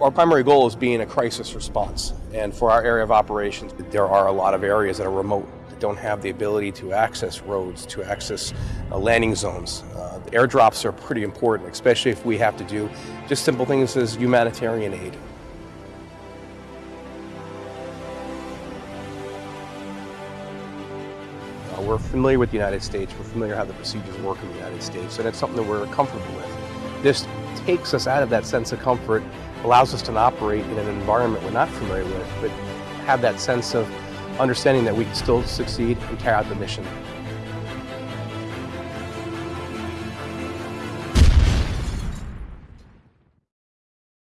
Our primary goal is being a crisis response. And for our area of operations, there are a lot of areas that are remote, that don't have the ability to access roads, to access uh, landing zones. Uh, airdrops are pretty important, especially if we have to do just simple things as humanitarian aid. Uh, we're familiar with the United States, we're familiar how the procedures work in the United States, and it's something that we're comfortable with. This takes us out of that sense of comfort, allows us to operate in an environment we're not familiar with, but have that sense of understanding that we can still succeed and carry out the mission.